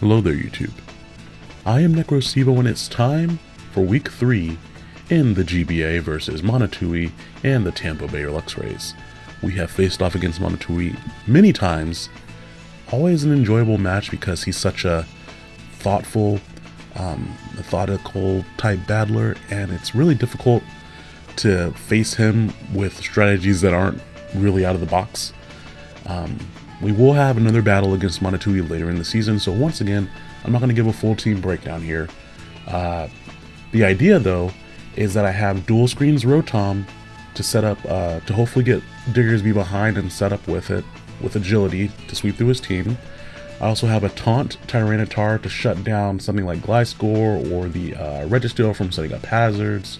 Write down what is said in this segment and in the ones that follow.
Hello there, YouTube. I am NecroSivo, and it's time for Week 3 in the GBA versus Monotui and the Tampa Bay Luxrays. We have faced off against Monotui many times. Always an enjoyable match because he's such a thoughtful, um, methodical type battler, and it's really difficult to face him with strategies that aren't really out of the box. Um, we will have another battle against Monotui later in the season, so once again, I'm not going to give a full team breakdown here. Uh, the idea, though, is that I have dual screens Rotom to set up, uh, to hopefully get Diggersby behind and set up with it, with agility to sweep through his team. I also have a Taunt Tyranitar to shut down something like Gliscor or the uh, Registeel from setting up hazards.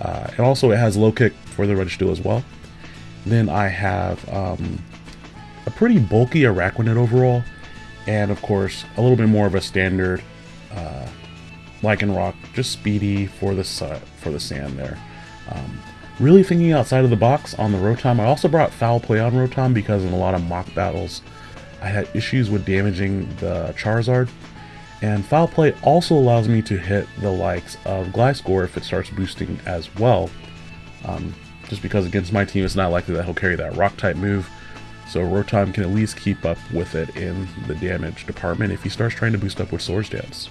Uh, and also it has low kick for the Registeel as well. Then I have um, pretty bulky Araquanid overall, and of course a little bit more of a standard uh, Lycanroc, just speedy for the for the sand there. Um, really thinking outside of the box on the Rotom. I also brought Foul Play on Rotom because in a lot of mock battles I had issues with damaging the Charizard. And Foul Play also allows me to hit the likes of Gliscor if it starts boosting as well. Um, just because against my team it's not likely that he'll carry that Rock type move. So Rotom can at least keep up with it in the damage department if he starts trying to boost up with Swords Dance.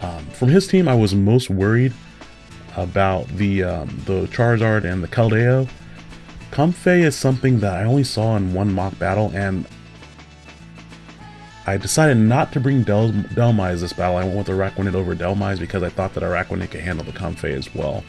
Um, from his team, I was most worried about the um, the Charizard and the Keldeo. Comfey is something that I only saw in one mock battle, and I decided not to bring Del Dhelmise this battle. I went with Araquanid over Dhelmise because I thought that Araquanid could handle the Comfey as well.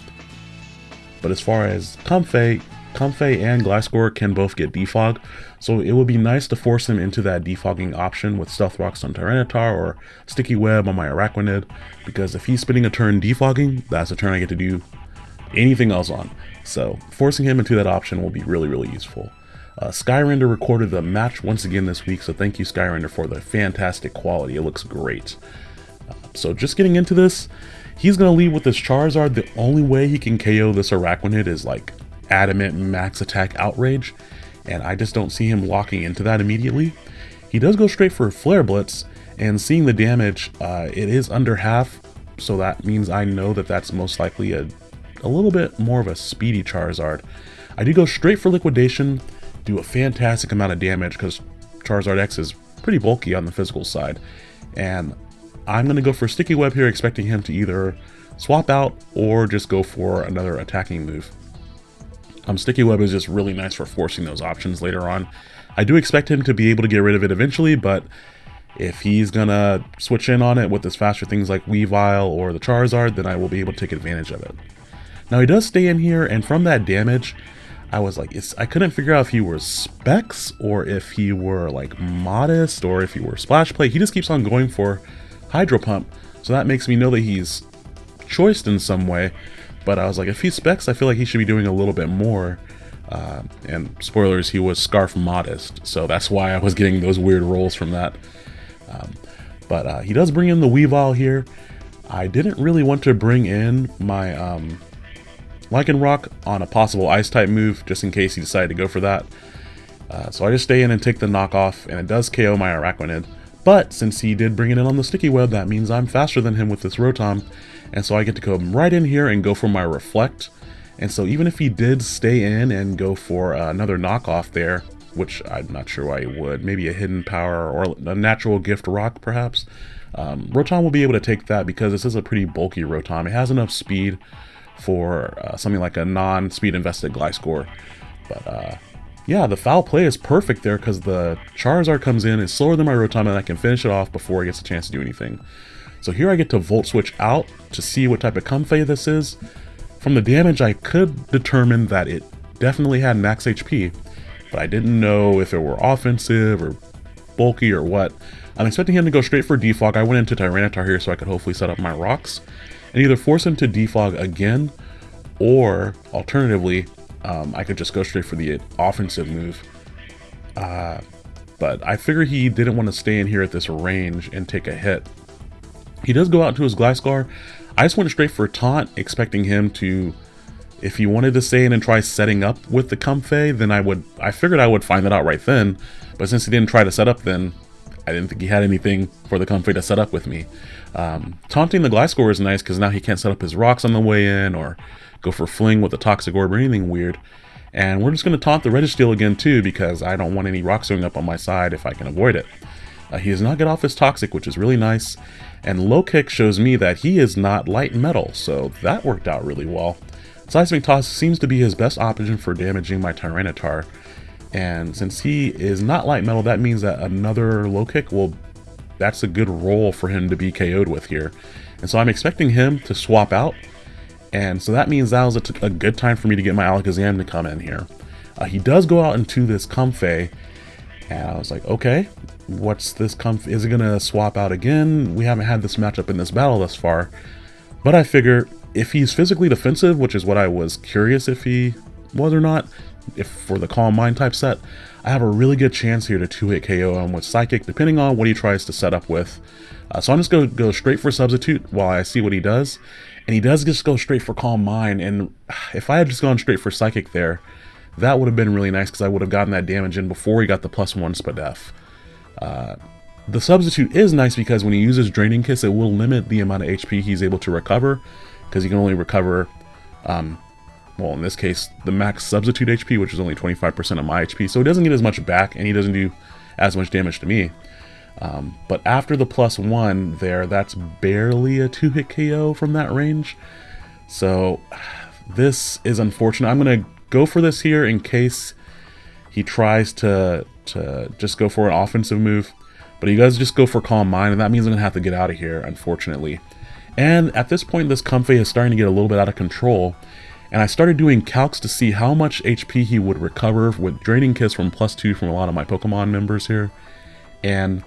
But as far as Comfey, Comfey and Gliscor can both get defog, so it would be nice to force him into that defogging option with Stealth Rocks on Tyranitar or Sticky Web on my Araquanid, because if he's spending a turn defogging, that's a turn I get to do anything else on. So forcing him into that option will be really, really useful. Uh, Skyrender recorded the match once again this week, so thank you Skyrender for the fantastic quality. It looks great. Uh, so just getting into this, he's going to lead with this Charizard. The only way he can KO this Araquanid is like adamant max attack outrage, and I just don't see him walking into that immediately. He does go straight for Flare Blitz, and seeing the damage, uh, it is under half, so that means I know that that's most likely a, a little bit more of a speedy Charizard. I do go straight for Liquidation, do a fantastic amount of damage because Charizard X is pretty bulky on the physical side, and I'm going to go for Sticky Web here, expecting him to either swap out or just go for another attacking move. Um, Sticky Web is just really nice for forcing those options later on. I do expect him to be able to get rid of it eventually, but if he's gonna switch in on it with his faster things like Weavile or the Charizard, then I will be able to take advantage of it. Now he does stay in here, and from that damage, I was like, I couldn't figure out if he were Specs or if he were like Modest or if he were Splash Plate. He just keeps on going for Hydro Pump, so that makes me know that he's choiced in some way. But I was like, if he specs, I feel like he should be doing a little bit more. Uh, and spoilers, he was Scarf Modest, so that's why I was getting those weird rolls from that. Um, but uh, he does bring in the Weavile here. I didn't really want to bring in my um, Lycanroc on a possible Ice-type move, just in case he decided to go for that. Uh, so I just stay in and take the knockoff, and it does KO my Araquanid. But since he did bring it in on the Sticky Web, that means I'm faster than him with this Rotom, and so I get to come right in here and go for my Reflect. And so even if he did stay in and go for uh, another knockoff there, which I'm not sure why he would, maybe a Hidden Power or a Natural Gift Rock perhaps, um, Rotom will be able to take that because this is a pretty bulky Rotom. It has enough speed for uh, something like a non-speed invested Gliscor. But uh, yeah, the foul play is perfect there because the Charizard comes in, is slower than my Rotom, and I can finish it off before it gets a chance to do anything. So here I get to Volt Switch out to see what type of Comfey this is. From the damage, I could determine that it definitely had max HP, but I didn't know if it were offensive or bulky or what. I'm expecting him to go straight for defog. I went into Tyranitar here so I could hopefully set up my rocks and either force him to defog again, or alternatively, um, I could just go straight for the offensive move. Uh, but I figured he didn't want to stay in here at this range and take a hit. He does go out to his Gliscor. I just went straight for Taunt, expecting him to, if he wanted to stay in and try setting up with the Comfey, then I would, I figured I would find that out right then. But since he didn't try to set up then, I didn't think he had anything for the Comfey to set up with me. Um, taunting the Gliscor is nice because now he can't set up his rocks on the way in or go for fling with the Toxic Orb or anything weird. And we're just going to taunt the Registeel again too because I don't want any rocks going up on my side if I can avoid it. Uh, he does not get off his Toxic, which is really nice. And Low Kick shows me that he is not light metal, so that worked out really well. Seismic Toss seems to be his best option for damaging my Tyranitar. And since he is not light metal, that means that another low kick will that's a good roll for him to be KO'd with here. And so I'm expecting him to swap out. And so that means that was a, a good time for me to get my Alakazam to come in here. Uh, he does go out into this Comfey. And I was like, okay, what's this Comfey? Is it going to swap out again? We haven't had this matchup in this battle thus far. But I figure if he's physically defensive, which is what I was curious if he was or not, if for the Calm Mind type set, I have a really good chance here to 2-hit KO him with Psychic, depending on what he tries to set up with. Uh, so I'm just going to go straight for Substitute while I see what he does. And he does just go straight for Calm Mind, and if I had just gone straight for Psychic there, that would have been really nice because I would have gotten that damage in before he got the plus one Spadef. Uh, the substitute is nice because when he uses Draining Kiss, it will limit the amount of HP he's able to recover because he can only recover um, well, in this case, the max substitute HP, which is only 25% of my HP, so he doesn't get as much back, and he doesn't do as much damage to me. Um, but after the plus one there, that's barely a two-hit KO from that range. So this is unfortunate. I'm going to go for this here in case he tries to, to just go for an offensive move. But he does just go for Calm Mind, and that means I'm going to have to get out of here, unfortunately. And at this point, this Comfey is starting to get a little bit out of control and I started doing calcs to see how much HP he would recover with Draining Kiss from plus 2 from a lot of my Pokemon members here. And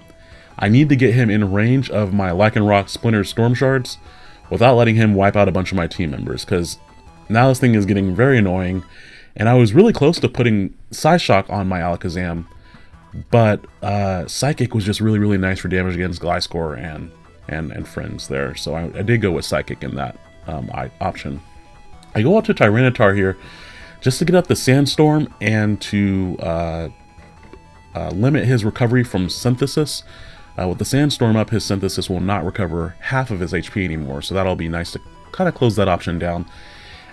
I need to get him in range of my Lycanroc Splinter Storm Shards without letting him wipe out a bunch of my team members, because now this thing is getting very annoying, and I was really close to putting Psyshock on my Alakazam, but uh, Psychic was just really, really nice for damage against Gliscor and, and, and friends there, so I, I did go with Psychic in that um, option. I go out to Tyranitar here just to get up the Sandstorm and to uh, uh, limit his recovery from Synthesis. Uh, with the Sandstorm up, his Synthesis will not recover half of his HP anymore, so that'll be nice to kind of close that option down.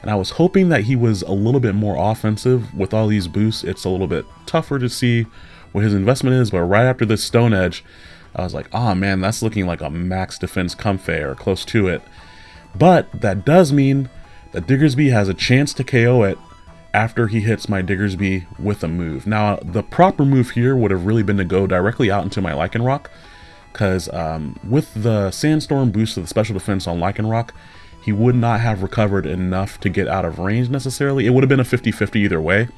And I was hoping that he was a little bit more offensive with all these boosts. It's a little bit tougher to see what his investment is, but right after this Stone Edge, I was like, oh man, that's looking like a max defense Comfey or close to it. But that does mean that Diggersby has a chance to KO it after he hits my Diggersby with a move. Now, the proper move here would have really been to go directly out into my Lycanroc, because um, with the Sandstorm boost of the special defense on Lycanroc, he would not have recovered enough to get out of range necessarily. It would have been a 50-50 either way,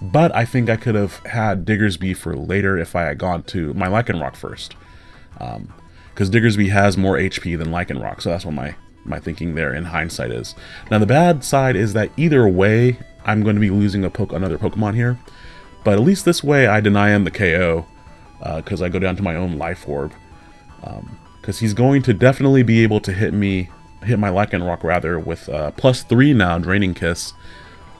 but I think I could have had Diggersby for later if I had gone to my Lycanroc first. Because um, Diggersby has more HP than Lycanroc, so that's what my my thinking there in hindsight is. Now the bad side is that either way, I'm going to be losing a poke another Pokemon here. But at least this way I deny him the KO because uh, I go down to my own Life Orb. Because um, he's going to definitely be able to hit me, hit my Lycanroc rather, with uh, plus 3 now, Draining Kiss.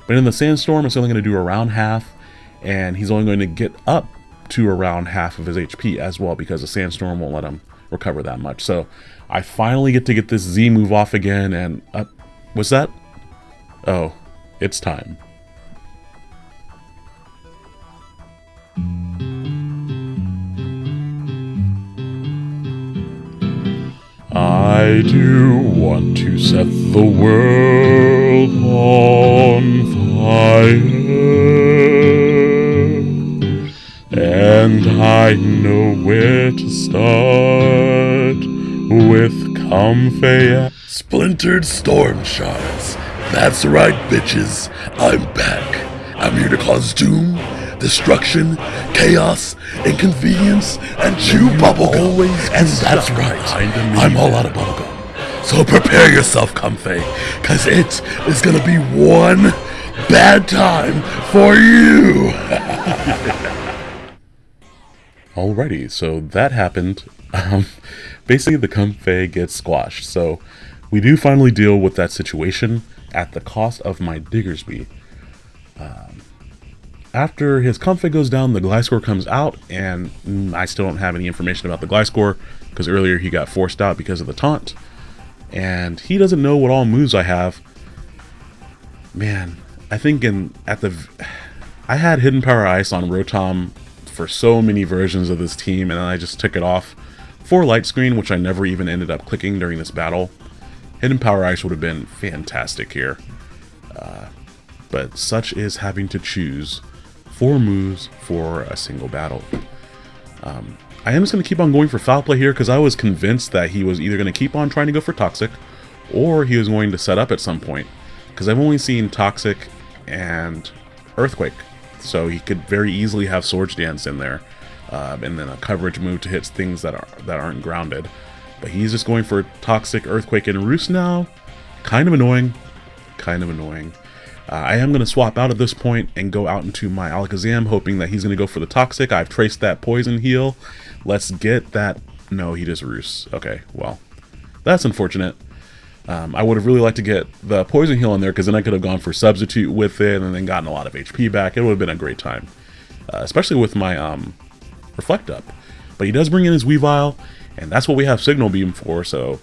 But in the Sandstorm, it's only going to do around half, and he's only going to get up to around half of his HP as well because the Sandstorm won't let him recover that much. So I finally get to get this Z move off again, and uh, was that? Oh, it's time. I do want to set the world on fire. And I know where to start Comfey. Splintered Storm Shards. That's right, bitches. I'm back. I'm here to cause doom, destruction, chaos, inconvenience, and chew bubblegum. And that's right. I'm all out of bubblegum. So prepare yourself, Comfey, because it is going to be one bad time for you. Alrighty, so that happened. Um, basically the Comfey gets squashed. So we do finally deal with that situation at the cost of my Diggersby. Um, after his Comfey goes down, the Gliscor comes out, and mm, I still don't have any information about the Gliscor, because earlier he got forced out because of the taunt. And he doesn't know what all moves I have. Man, I think in at the... I had Hidden Power Ice on Rotom for so many versions of this team, and I just took it off for Light Screen, which I never even ended up clicking during this battle. Hidden Power Ice would have been fantastic here. Uh, but such is having to choose four moves for a single battle. Um, I am just going to keep on going for foul play here because I was convinced that he was either going to keep on trying to go for toxic or he was going to set up at some point because I've only seen toxic and earthquake so he could very easily have swords dance in there uh, and then a coverage move to hit things that are that aren't grounded but he's just going for toxic earthquake and roost now kind of annoying kind of annoying uh, I am going to swap out at this point and go out into my Alakazam, hoping that he's going to go for the Toxic. I've traced that Poison Heal. Let's get that... No, he just roosts. Okay, well, that's unfortunate. Um, I would have really liked to get the Poison Heal in there, because then I could have gone for Substitute with it and then gotten a lot of HP back. It would have been a great time, uh, especially with my um, Reflect Up. But he does bring in his Weavile, and that's what we have Signal Beam for, so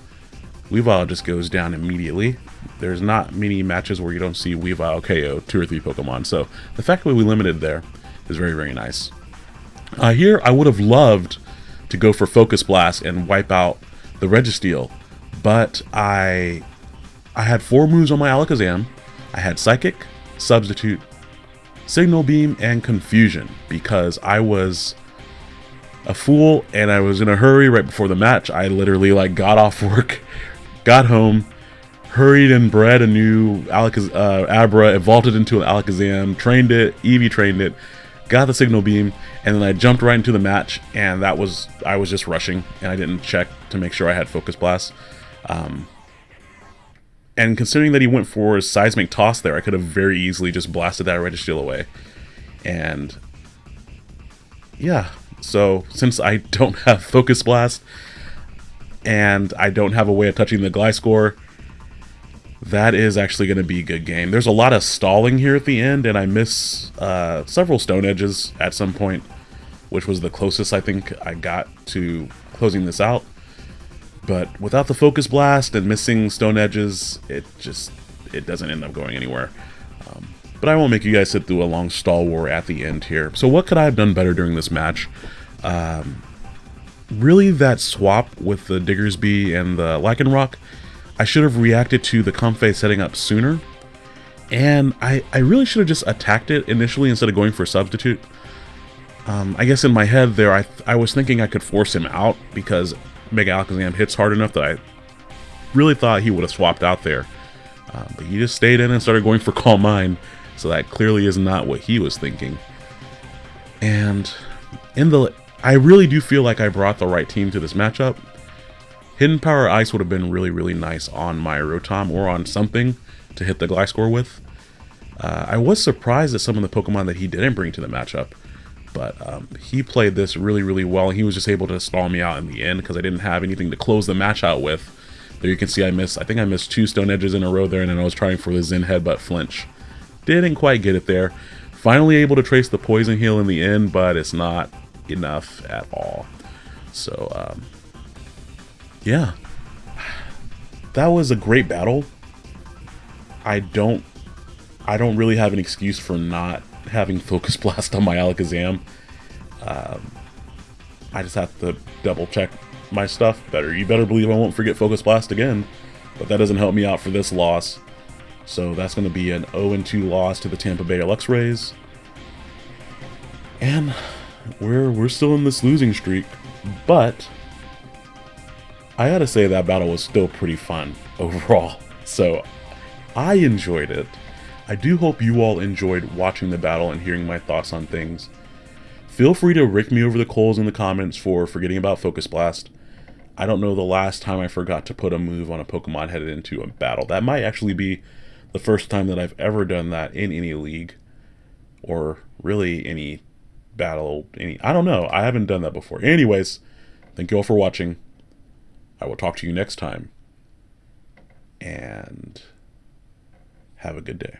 Weavile just goes down immediately. There's not many matches where you don't see Weavile KO two or three Pokemon, so the fact that we limited there is very, very nice. Uh, here, I would have loved to go for Focus Blast and wipe out the Registeel, but I I had four moves on my Alakazam. I had Psychic, Substitute, Signal Beam, and Confusion because I was a fool and I was in a hurry right before the match. I literally like got off work got home, hurried and bred a new Alakaz uh, Abra, evolved it into an Alakazam, trained it, EV trained it, got the signal beam, and then I jumped right into the match, and that was, I was just rushing, and I didn't check to make sure I had Focus Blast. Um, and considering that he went for a Seismic Toss there, I could have very easily just blasted that Registeel away. And, yeah, so since I don't have Focus Blast, and I don't have a way of touching the Gliscor, that is actually going to be a good game. There's a lot of stalling here at the end, and I miss uh, several stone edges at some point, which was the closest I think I got to closing this out. But without the focus blast and missing stone edges, it just it doesn't end up going anywhere. Um, but I won't make you guys sit through a long stall war at the end here. So what could I have done better during this match? Um, really that swap with the Diggersby and the Lycanroc, I should have reacted to the Comfey setting up sooner. And I, I really should have just attacked it initially instead of going for substitute. Um, I guess in my head there, I, I was thinking I could force him out because Mega Alakazam hits hard enough that I really thought he would have swapped out there. Uh, but he just stayed in and started going for Calm Mind, so that clearly is not what he was thinking. And in the I really do feel like I brought the right team to this matchup. Hidden Power Ice would have been really, really nice on my Rotom or on something to hit the Gliscor with. Uh, I was surprised at some of the Pokemon that he didn't bring to the matchup, but um, he played this really, really well. He was just able to stall me out in the end because I didn't have anything to close the match out with. There you can see I missed, I think I missed two Stone Edges in a row there, and then I was trying for the Zen Headbutt flinch. Didn't quite get it there. Finally able to trace the Poison Heal in the end, but it's not enough at all. So, um, yeah. That was a great battle. I don't I don't really have an excuse for not having Focus Blast on my Alakazam. Um, I just have to double check my stuff better. You better believe I won't forget Focus Blast again, but that doesn't help me out for this loss. So that's going to be an 0-2 loss to the Tampa Bay Luxrays. And we're we're still in this losing streak, but I gotta say that battle was still pretty fun overall. So I enjoyed it. I do hope you all enjoyed watching the battle and hearing my thoughts on things. Feel free to rick me over the coals in the comments for forgetting about Focus Blast. I don't know the last time I forgot to put a move on a Pokemon headed into a battle. That might actually be the first time that I've ever done that in any league, or really any battle any I don't know. I haven't done that before. Anyways, thank you all for watching. I will talk to you next time. And have a good day.